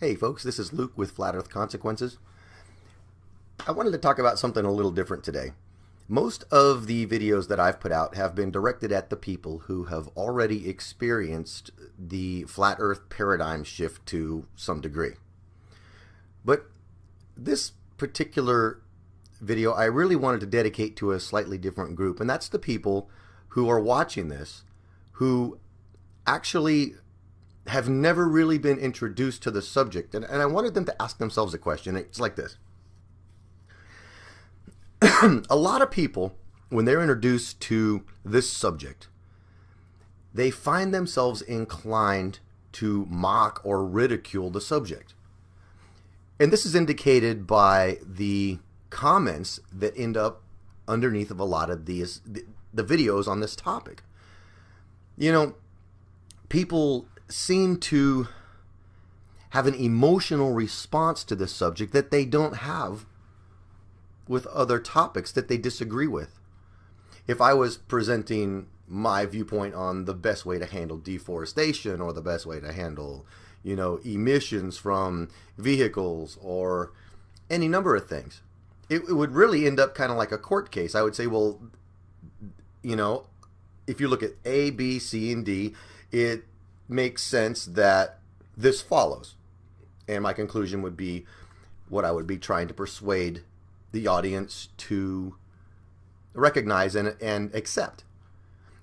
Hey folks, this is Luke with Flat Earth Consequences. I wanted to talk about something a little different today. Most of the videos that I've put out have been directed at the people who have already experienced the flat earth paradigm shift to some degree. But this particular video I really wanted to dedicate to a slightly different group, and that's the people who are watching this who actually have never really been introduced to the subject. And, and I wanted them to ask themselves a question. It's like this A lot of people, when they're introduced to this subject, they find themselves inclined to mock or ridicule the subject. And this is indicated by the comments that end up underneath of a lot of these the, the videos on this topic. You know, people seem to have an emotional response to this subject that they don't have with other topics that they disagree with. If I was presenting my viewpoint on the best way to handle deforestation or the best way to handle, you know, emissions from vehicles or any number of things, it, it would really end up kind of like a court case. I would say, well, you know, if you look at A, B, C, and D, it makes sense that this follows. And my conclusion would be what I would be trying to persuade the audience to recognize and, and accept.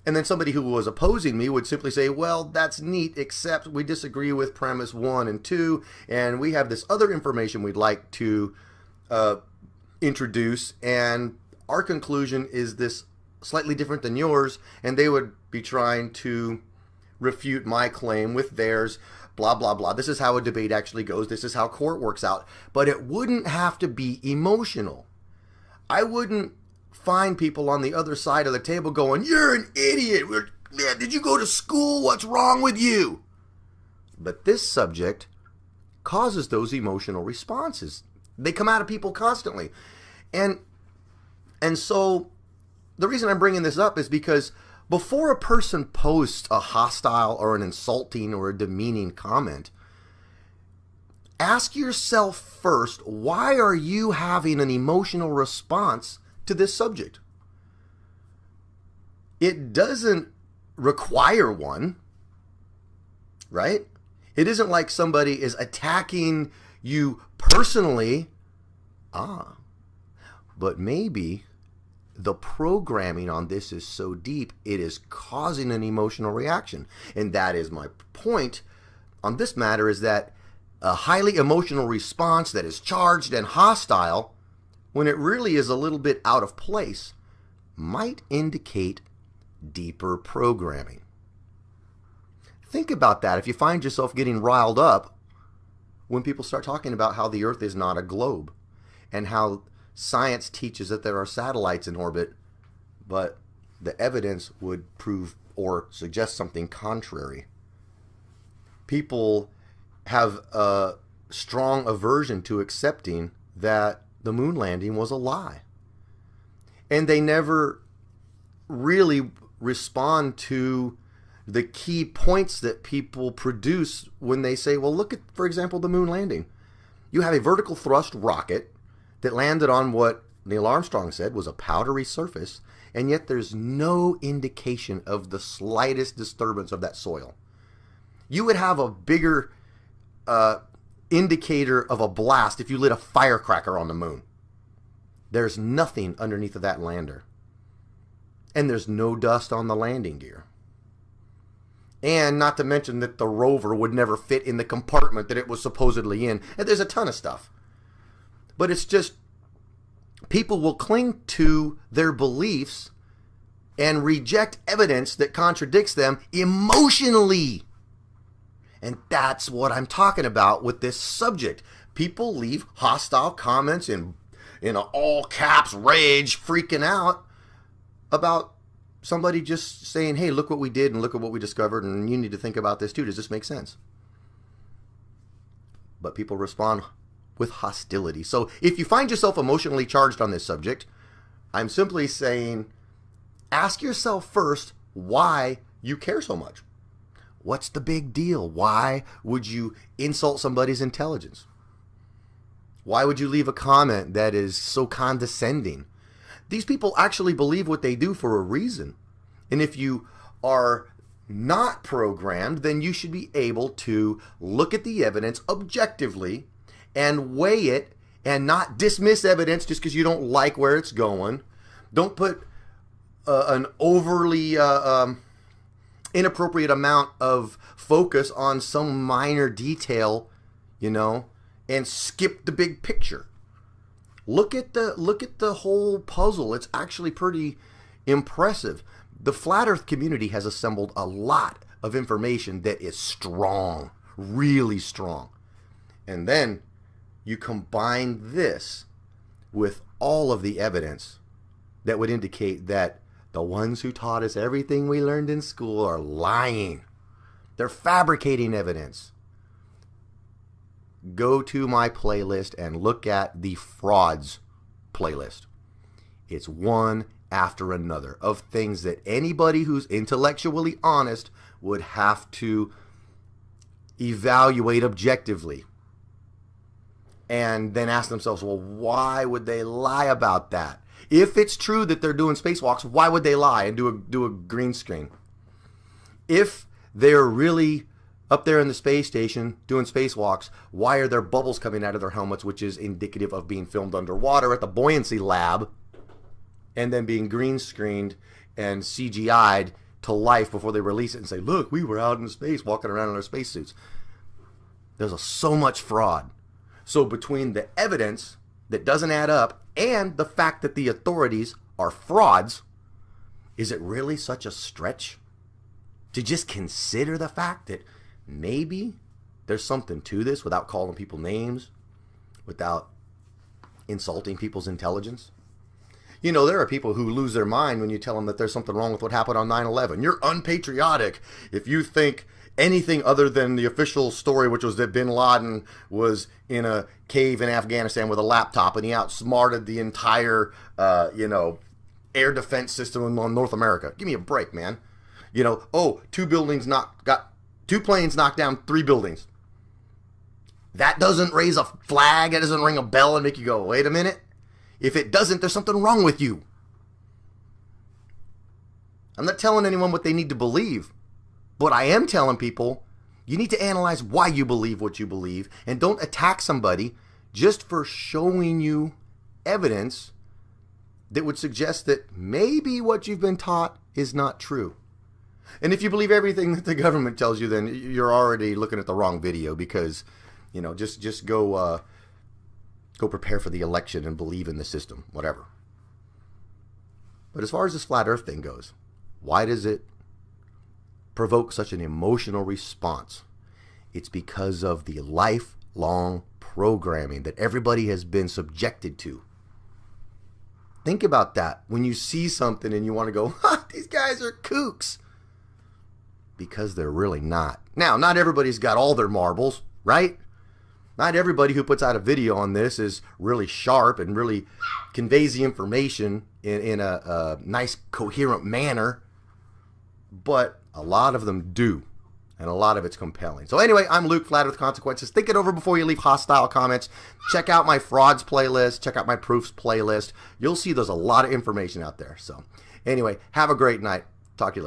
And then somebody who was opposing me would simply say, well, that's neat, except we disagree with premise one and two, and we have this other information we'd like to uh, introduce, and our conclusion is this slightly different than yours, and they would be trying to refute my claim with theirs, blah, blah, blah. This is how a debate actually goes. This is how court works out. But it wouldn't have to be emotional. I wouldn't find people on the other side of the table going, You're an idiot. Man, did you go to school? What's wrong with you? But this subject causes those emotional responses. They come out of people constantly. And and so the reason I'm bringing this up is because before a person posts a hostile or an insulting or a demeaning comment, ask yourself first why are you having an emotional response to this subject? It doesn't require one, right? It isn't like somebody is attacking you personally. Ah, but maybe the programming on this is so deep, it is causing an emotional reaction. And that is my point on this matter is that a highly emotional response that is charged and hostile, when it really is a little bit out of place, might indicate deeper programming. Think about that if you find yourself getting riled up when people start talking about how the Earth is not a globe and how science teaches that there are satellites in orbit, but the evidence would prove or suggest something contrary. People have a strong aversion to accepting that the moon landing was a lie. And they never really respond to the key points that people produce when they say, well, look at, for example, the moon landing. You have a vertical thrust rocket that landed on what Neil Armstrong said was a powdery surface, and yet there's no indication of the slightest disturbance of that soil. You would have a bigger uh, indicator of a blast if you lit a firecracker on the moon. There's nothing underneath of that lander. And there's no dust on the landing gear. And not to mention that the rover would never fit in the compartment that it was supposedly in. And there's a ton of stuff. But it's just people will cling to their beliefs and reject evidence that contradicts them emotionally. And that's what I'm talking about with this subject. People leave hostile comments in in all caps rage freaking out about somebody just saying, "Hey, look what we did and look at what we discovered and you need to think about this too. Does this make sense?" But people respond with hostility. So if you find yourself emotionally charged on this subject, I'm simply saying ask yourself first why you care so much. What's the big deal? Why would you insult somebody's intelligence? Why would you leave a comment that is so condescending? These people actually believe what they do for a reason. And if you are not programmed, then you should be able to look at the evidence objectively and weigh it and not dismiss evidence just because you don't like where it's going. Don't put uh, an overly uh, um, inappropriate amount of focus on some minor detail, you know, and skip the big picture. Look at the look at the whole puzzle. It's actually pretty impressive. The flat earth community has assembled a lot of information that is strong, really strong. And then you combine this with all of the evidence that would indicate that the ones who taught us everything we learned in school are lying. They're fabricating evidence go to my playlist and look at the frauds playlist. It's one after another of things that anybody who's intellectually honest would have to evaluate objectively and then ask themselves, well, why would they lie about that? If it's true that they're doing spacewalks, why would they lie and do a do a green screen? If they're really up there in the space station doing spacewalks, why are there bubbles coming out of their helmets, which is indicative of being filmed underwater at the buoyancy lab and then being green screened and CGI'd to life before they release it and say, look, we were out in space walking around in our spacesuits. There's a, so much fraud. So between the evidence that doesn't add up and the fact that the authorities are frauds, is it really such a stretch to just consider the fact that maybe there's something to this without calling people names, without insulting people's intelligence. You know, there are people who lose their mind when you tell them that there's something wrong with what happened on 9 11. You're unpatriotic if you think anything other than the official story, which was that bin Laden was in a cave in Afghanistan with a laptop and he outsmarted the entire, uh, you know, air defense system in North America. Give me a break, man. You know, oh, two buildings not got Two planes knocked down three buildings. That doesn't raise a flag. That doesn't ring a bell and make you go, wait a minute. If it doesn't, there's something wrong with you. I'm not telling anyone what they need to believe, but I am telling people you need to analyze why you believe what you believe and don't attack somebody just for showing you evidence that would suggest that maybe what you've been taught is not true. And if you believe everything that the government tells you, then you're already looking at the wrong video because, you know, just just go uh, go prepare for the election and believe in the system, whatever. But as far as this flat Earth thing goes, why does it provoke such an emotional response? It's because of the lifelong programming that everybody has been subjected to. Think about that. When you see something and you want to go, these guys are kooks because they're really not. Now, not everybody's got all their marbles, right? Not everybody who puts out a video on this is really sharp and really conveys the information in, in a, a nice, coherent manner, but a lot of them do and a lot of it's compelling. So anyway, I'm Luke, Flat Earth Consequences. Think it over before you leave hostile comments. Check out my frauds playlist. Check out my proofs playlist. You'll see there's a lot of information out there. So anyway, have a great night. Talk to you later.